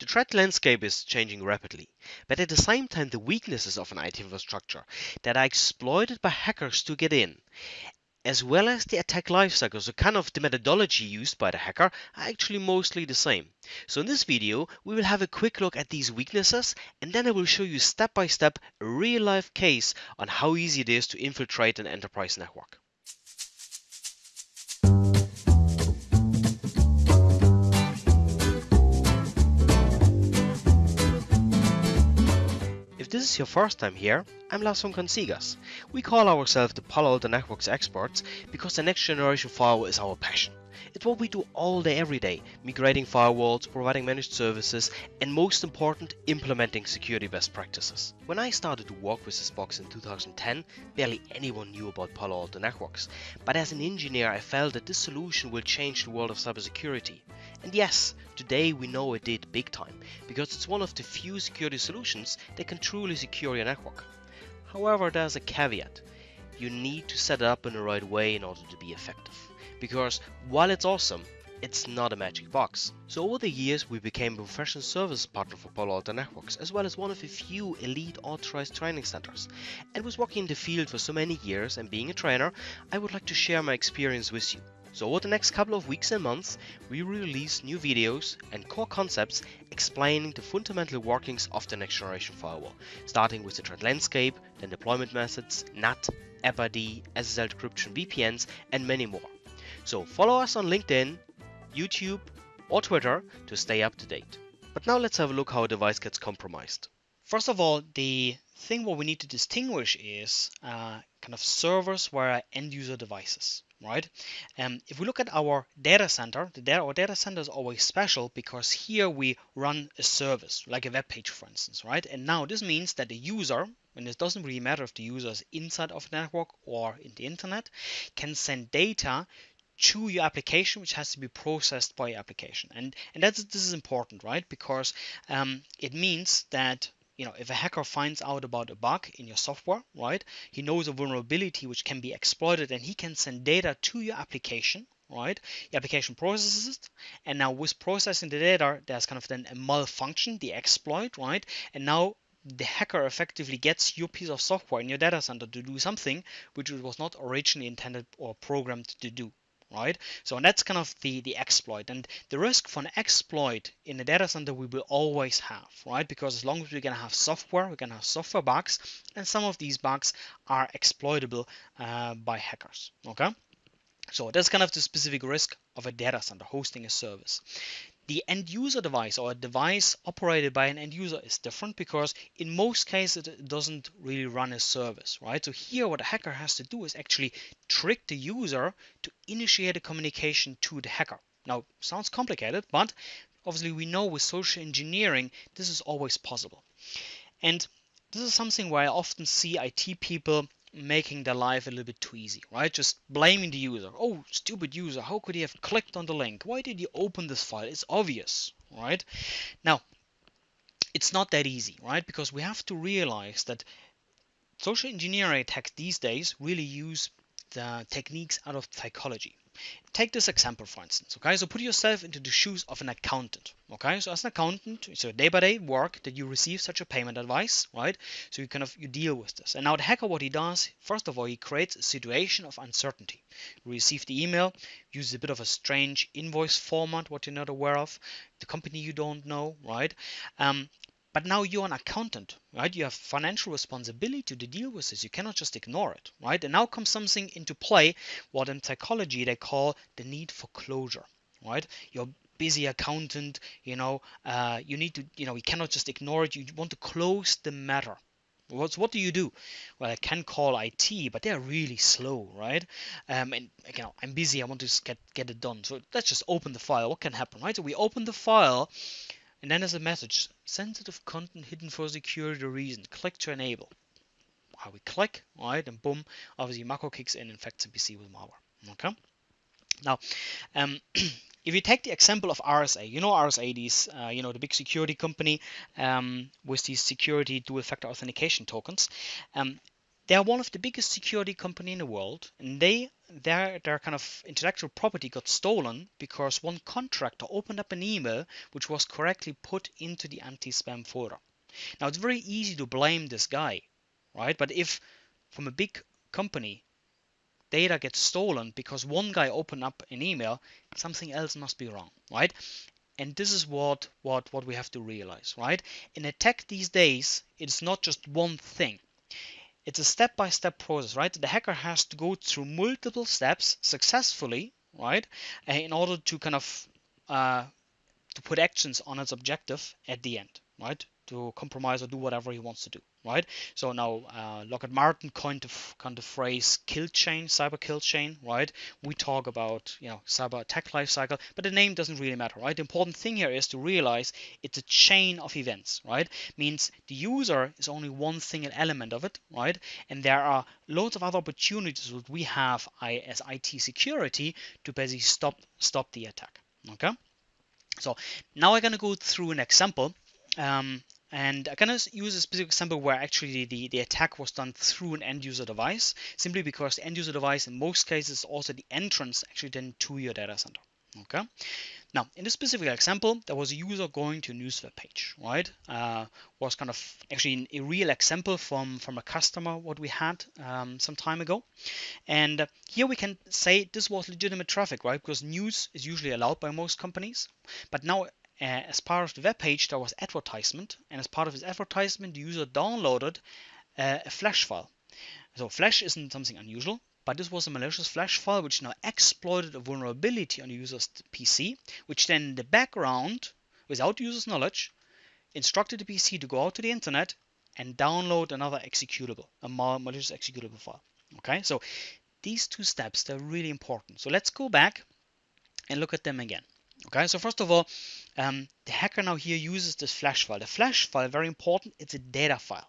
The threat landscape is changing rapidly, but at the same time the weaknesses of an IT infrastructure that are exploited by hackers to get in, as well as the attack lifecycle, so kind of the methodology used by the hacker, are actually mostly the same. So in this video, we will have a quick look at these weaknesses and then I will show you step by step a real life case on how easy it is to infiltrate an enterprise network. If this is your first time here, I'm Lars von Consigas. We call ourselves the Palo Alto Networks experts because the next generation firewall is our passion. It's what we do all day every day, migrating firewalls, providing managed services, and most important, implementing security best practices. When I started to work with this box in 2010, barely anyone knew about Palo Alto Networks, but as an engineer I felt that this solution will change the world of cybersecurity. And yes, today we know it did big time, because it's one of the few security solutions that can truly secure your network. However, there's a caveat. You need to set it up in the right way in order to be effective because while it's awesome, it's not a magic box. So over the years we became a professional service partner for Palo Alto Networks as well as one of a few elite authorized training centers. And with working in the field for so many years and being a trainer, I would like to share my experience with you. So over the next couple of weeks and months, we will release new videos and core concepts explaining the fundamental workings of the next generation firewall, starting with the threat landscape, then deployment methods, NAT, AppID, SSL decryption, VPNs, and many more. So follow us on LinkedIn, YouTube, or Twitter to stay up to date. But now let's have a look how a device gets compromised. First of all, the thing what we need to distinguish is uh, kind of servers where end user devices, right? Um, if we look at our data center, the data, our data center is always special because here we run a service, like a web page, for instance, right? And now this means that the user, and it doesn't really matter if the user is inside of the network or in the internet, can send data to your application which has to be processed by your application and and that's this is important right because um, it means that you know if a hacker finds out about a bug in your software right he knows a vulnerability which can be exploited and he can send data to your application right? The application processes it and now with processing the data there's kind of then a malfunction the exploit right? And now the hacker effectively gets your piece of software in your data center to do something which it was not originally intended or programmed to do right? So and that's kind of the, the exploit. And the risk for an exploit in a data center we will always have, right? Because as long as we're going to have software, we're going to have software bugs, and some of these bugs are exploitable uh, by hackers, okay? So that's kind of the specific risk of a data center hosting a service. The end user device or a device operated by an end user is different because in most cases it doesn't really run a service, right? So here what a hacker has to do is actually trick the user to initiate a communication to the hacker. Now, sounds complicated, but obviously we know with social engineering this is always possible. And this is something where I often see IT people making their life a little bit too easy, right? Just blaming the user. Oh, stupid user, how could he have clicked on the link? Why did he open this file? It's obvious, right? Now, it's not that easy, right? Because we have to realize that social engineering attacks these days really use the techniques out of psychology. Take this example for instance, okay? So put yourself into the shoes of an accountant, okay? So as an accountant, it's day-by-day work that you receive such a payment advice, right? So you kind of you deal with this. And now the hacker, what he does, first of all, he creates a situation of uncertainty. You receive the email, uses a bit of a strange invoice format, what you're not aware of, the company you don't know, right? Um, but now you're an accountant, right? You have financial responsibility to deal with this. You cannot just ignore it, right? And now comes something into play, what in psychology they call the need for closure, right? You're busy accountant, you know, uh, you need to, you know, you cannot just ignore it. You want to close the matter. What, what do you do? Well, I can call IT, but they're really slow, right? Um, and you know, I'm busy. I want to get get it done. So let's just open the file. What can happen, right? So we open the file, and then there's a message, sensitive content hidden for security reason. Click to enable. How we click, right, and boom, obviously macro kicks in, and infects the PC with malware. Okay. Now, um, if you take the example of RSA, you know RSA, these, uh, you know, the big security company um, with these security dual-factor authentication tokens. Um, they are one of the biggest security company in the world, and they their their kind of intellectual property got stolen because one contractor opened up an email which was correctly put into the anti-spam folder. Now it's very easy to blame this guy, right? But if from a big company data gets stolen because one guy opened up an email, something else must be wrong, right? And this is what what what we have to realize, right? In a tech these days, it's not just one thing. It's a step-by-step process, right? The hacker has to go through multiple steps successfully, right, in order to kind of uh, to put actions on its objective at the end, right? To compromise or do whatever he wants to do right? So now uh, Lockheed Martin coined the, kind of phrase kill chain, cyber kill chain, right? We talk about you know cyber attack life cycle, but the name doesn't really matter, right? The important thing here is to realize it's a chain of events, right? Means the user is only one single element of it, right? And there are loads of other opportunities that we have as IT security to basically stop stop the attack. Okay. So now I'm gonna go through an example um, and going to use a specific example where actually the, the attack was done through an end user device, simply because the end user device in most cases is also the entrance actually then to your data center. Okay. Now, in this specific example, there was a user going to a news web page, right? Uh, was kind of actually a real example from, from a customer what we had um, some time ago. And uh, here we can say this was legitimate traffic, right? Because news is usually allowed by most companies. But now uh, as part of the web page there was advertisement and as part of this advertisement the user downloaded uh, a flash file. So flash isn't something unusual but this was a malicious flash file which now exploited a vulnerability on the user's PC which then in the background without the user's knowledge instructed the PC to go out to the internet and download another executable a malicious executable file. Okay so these two steps they're really important. So let's go back and look at them again Okay, so first of all, um, the hacker now here uses this flash file. The flash file, very important, it's a data file.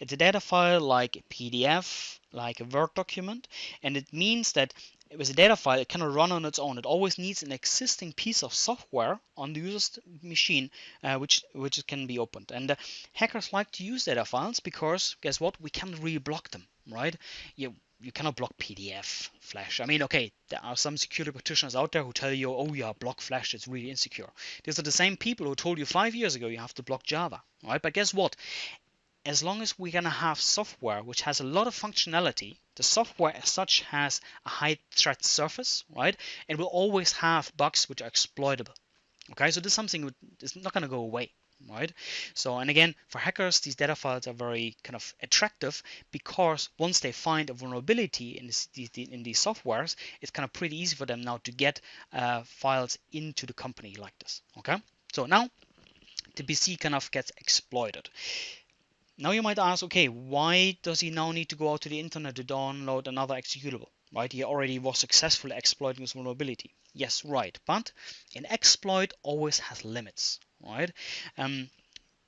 It's a data file like a PDF, like a Word document, and it means that with a data file, it cannot run on its own. It always needs an existing piece of software on the user's machine, uh, which which can be opened. And uh, hackers like to use data files because guess what? We can't really block them, right? You you cannot block PDF Flash. I mean, okay, there are some security practitioners out there who tell you, oh yeah, block Flash, it's really insecure. These are the same people who told you five years ago you have to block Java, right? But guess what? As long as we're gonna have software which has a lot of functionality, the software as such has a high threat surface, right? It will always have bugs which are exploitable. Okay, so this is something that's not gonna go away right? So, and again, for hackers, these data files are very kind of attractive because once they find a vulnerability in, this, in these softwares, it's kind of pretty easy for them now to get uh, files into the company like this, okay? So now the PC kind of gets exploited. Now you might ask, okay, why does he now need to go out to the internet to download another executable? Right, he already was successfully exploiting this vulnerability. Yes, right, but an exploit always has limits right? Um,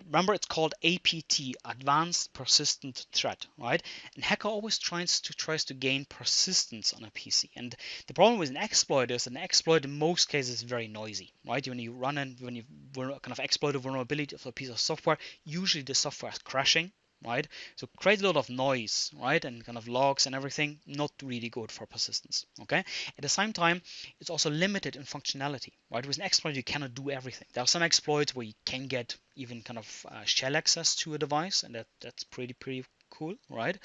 remember it's called APT, Advanced Persistent Threat, right? And hacker always tries to tries to gain persistence on a PC. And the problem with an exploit is an exploit in most cases is very noisy, right? When you run and when you kind of exploit a vulnerability of a piece of software, usually the software is crashing, right? So a lot of noise, right? And kind of logs and everything, not really good for persistence, okay? At the same time, it's also limited in functionality, right? With an exploit, you cannot do everything. There are some exploits where you can get even kind of uh, shell access to a device, and that, that's pretty, pretty cool, right?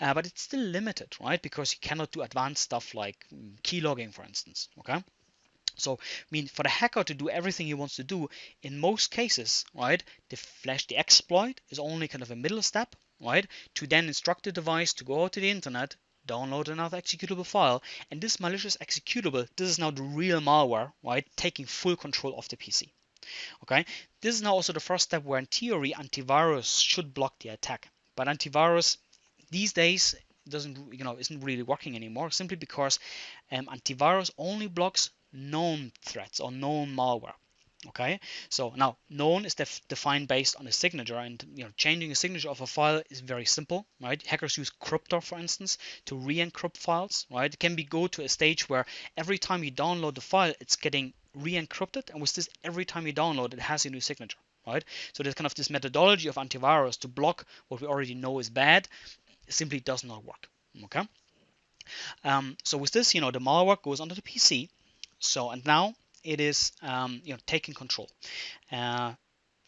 Uh, but it's still limited, right? Because you cannot do advanced stuff like mm, keylogging, for instance, okay? So, I mean, for the hacker to do everything he wants to do, in most cases, right, the flash, the exploit is only kind of a middle step, right, to then instruct the device to go out to the internet, download another executable file, and this malicious executable, this is now the real malware, right, taking full control of the PC. Okay, this is now also the first step where in theory antivirus should block the attack, but antivirus these days doesn't you know isn't really working anymore simply because um, antivirus only blocks known threats or known malware okay so now known is def defined based on a signature and you know changing a signature of a file is very simple right hackers use crypto for instance to re-encrypt files right it can be go to a stage where every time you download the file it's getting re-encrypted and with this every time you download it has a new signature right so there's kind of this methodology of antivirus to block what we already know is bad simply does not work. Okay. Um, so with this, you know, the malware goes onto the PC. So and now it is, um, you know, taking control. Uh,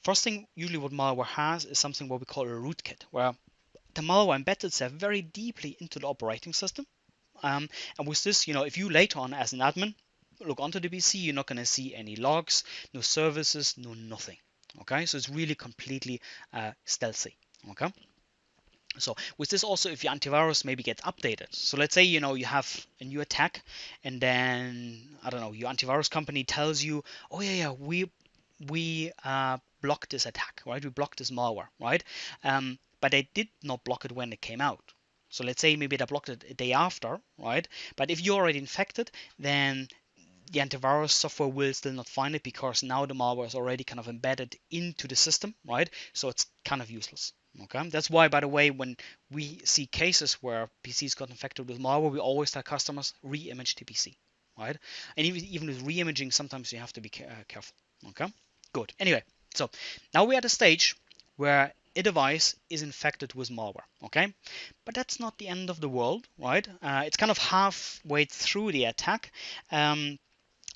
first thing, usually what malware has is something what we call a rootkit, where the malware embeds itself very deeply into the operating system. Um, and with this, you know, if you later on as an admin look onto the PC, you're not going to see any logs, no services, no nothing. Okay, so it's really completely uh, stealthy. Okay. So with this also, if your antivirus maybe gets updated. So let's say you know you have a new attack, and then I don't know your antivirus company tells you, oh yeah yeah we we uh, blocked this attack, right? We blocked this malware, right? Um, but they did not block it when it came out. So let's say maybe they blocked it a day after, right? But if you're already infected, then the antivirus software will still not find it because now the malware is already kind of embedded into the system, right? So it's kind of useless. Okay, that's why, by the way, when we see cases where PCs got infected with malware, we always tell customers re-image the PC, right? And even, even with re-imaging, sometimes you have to be uh, careful. Okay, good. Anyway, so now we're at a stage where a device is infected with malware. Okay, but that's not the end of the world, right? Uh, it's kind of halfway through the attack. Um,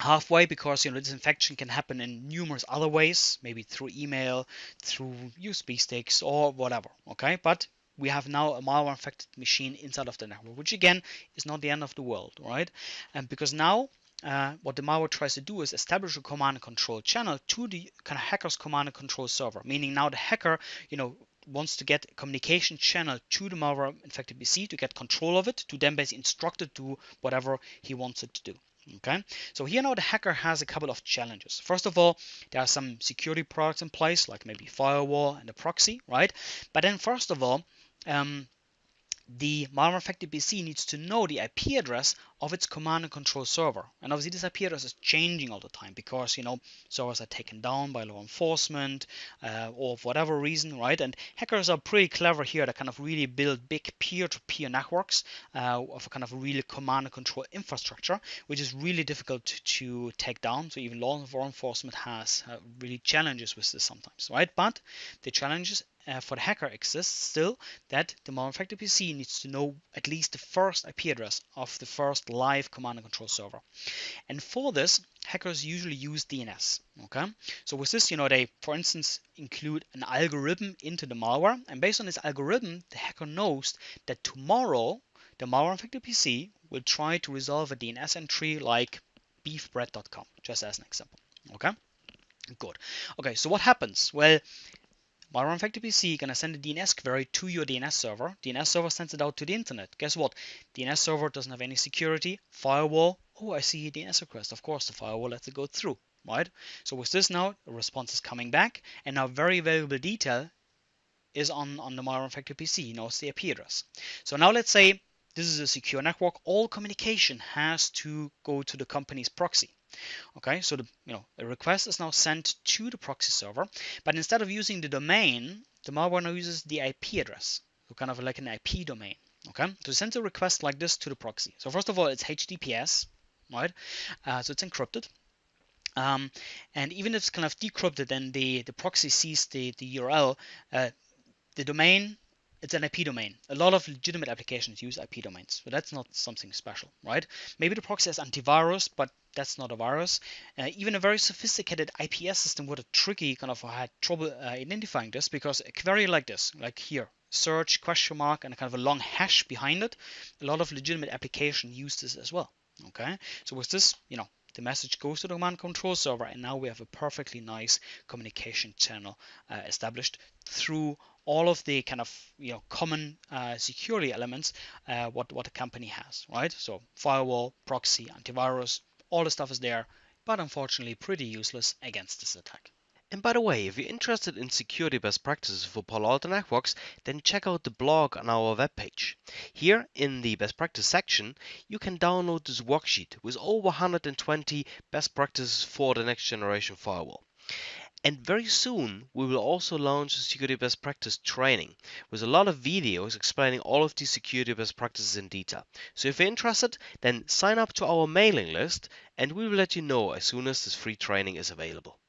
halfway because you know this infection can happen in numerous other ways maybe through email through usb sticks or whatever okay? But we have now a malware infected machine inside of the network which again is not the end of the world right? And because now uh, what the malware tries to do is establish a command and control channel to the kind of hacker's command and control server meaning now the hacker you know wants to get communication channel to the malware infected pc to get control of it to then basically instruct it to whatever he wants it to do Okay, so here now the hacker has a couple of challenges. First of all, there are some security products in place, like maybe firewall and a proxy, right? But then first of all, um, the malware infected PC needs to know the IP address of its command and control server. And obviously this IP address is changing all the time because, you know, servers are taken down by law enforcement uh, or for whatever reason, right? And hackers are pretty clever here to kind of really build big peer-to-peer networks uh, of a kind of really command and control infrastructure, which is really difficult to take down. So even law enforcement has uh, really challenges with this sometimes, right? But the challenges uh, for the hacker exists still that the malware-infected PC needs to know at least the first IP address of the first live command and control server. And for this, hackers usually use DNS. Okay, so with this, you know, they, for instance, include an algorithm into the malware, and based on this algorithm, the hacker knows that tomorrow the malware-infected PC will try to resolve a DNS entry like beefbread.com, just as an example. Okay. Good. Okay, so what happens? Well, Malware infected PC gonna send a DNS query to your DNS server. DNS server sends it out to the internet. Guess what? DNS server doesn't have any security. Firewall. Oh, I see a DNS request. Of course, the firewall lets it go through, right? So with this now, a response is coming back, and now very valuable detail is on, on the malware infected PC. He knows the IP address. So now let's say this is a secure network. All communication has to go to the company's proxy. Okay, so the you know a request is now sent to the proxy server, but instead of using the domain, the malware now uses the IP address, so kind of like an IP domain. Okay, to send a request like this to the proxy. So first of all, it's HTTPS, right? Uh, so it's encrypted. Um, and even if it's kind of decrypted and the, the proxy sees the, the URL, uh, the domain it's an IP domain. A lot of legitimate applications use IP domains, so that's not something special, right? Maybe the proxy has antivirus, but that's not a virus. Uh, even a very sophisticated IPS system would have tricky kind of had trouble uh, identifying this because a query like this, like here, search question mark and a kind of a long hash behind it, a lot of legitimate application use this as well. Okay, so with this, you know, the message goes to the command control server and now we have a perfectly nice communication channel uh, established through all of the kind of you know common uh, security elements uh, what what a company has right so firewall proxy antivirus all the stuff is there but unfortunately pretty useless against this attack and by the way, if you're interested in security best practices for Palo Alto Networks, then check out the blog on our webpage. Here in the best practice section, you can download this worksheet with over 120 best practices for the next generation firewall. And very soon, we will also launch a security best practice training with a lot of videos explaining all of these security best practices in detail. So if you're interested, then sign up to our mailing list and we will let you know as soon as this free training is available.